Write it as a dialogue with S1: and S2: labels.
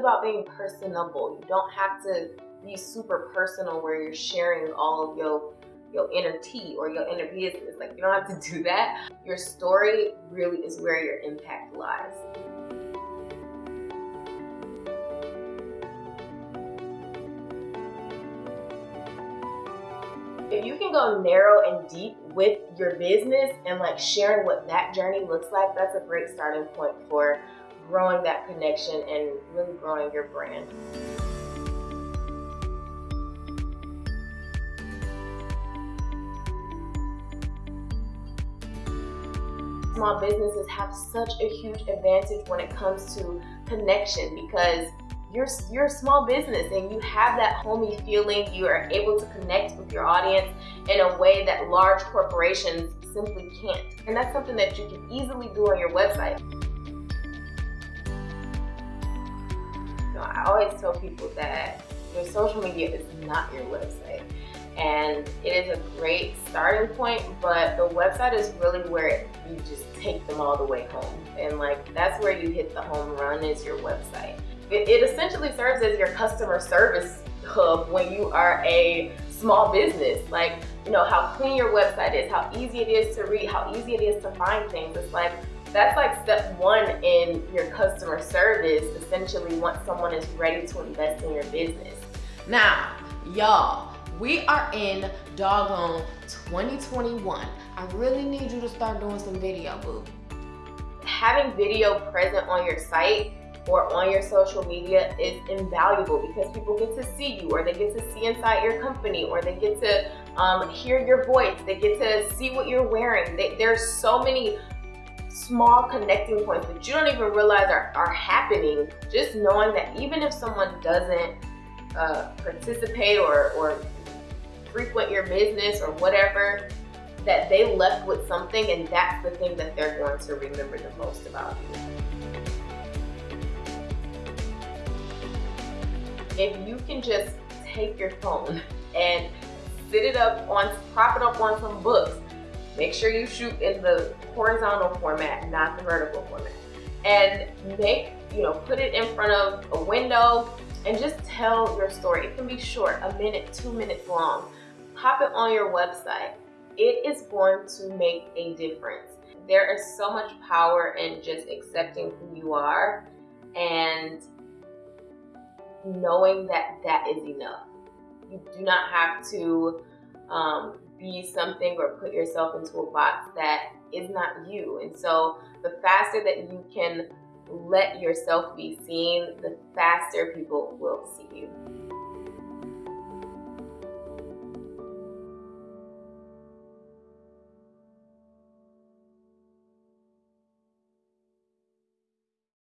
S1: about being personable. You don't have to be super personal where you're sharing all your your inner tea or your inner business. Like you don't have to do that. Your story really is where your impact lies. if you can go narrow and deep with your business and like sharing what that journey looks like, that's a great starting point for growing that connection and really growing your brand. Small businesses have such a huge advantage when it comes to connection because you're, you're a small business and you have that homey feeling. You are able to connect with your audience in a way that large corporations simply can't. And that's something that you can easily do on your website. Always tell people that your social media is not your website. And it is a great starting point, but the website is really where you just take them all the way home. And like, that's where you hit the home run is your website. It, it essentially serves as your customer service hub when you are a small business. Like, you know, how clean your website is, how easy it is to read, how easy it is to find things. It's like, that's like step one in your customer service, essentially once someone is ready to invest in your business.
S2: Now, y'all, we are in doggone 2021. I really need you to start doing some video, boo.
S1: Having video present on your site or on your social media is invaluable because people get to see you or they get to see inside your company or they get to um, hear your voice. They get to see what you're wearing. They, there's so many small connecting points that you don't even realize are, are happening. Just knowing that even if someone doesn't uh, participate or, or frequent your business or whatever, that they left with something and that's the thing that they're going to remember the most about you. if you can just take your phone and sit it up on, prop it up on some books, make sure you shoot in the horizontal format, not the vertical format, and make, you know, put it in front of a window and just tell your story. It can be short, a minute, two minutes long. Pop it on your website. It is going to make a difference. There is so much power in just accepting who you are and knowing that that is enough. You do not have to um, be something or put yourself into a box that is not you. And so the faster that you can let yourself be seen, the faster people will see you.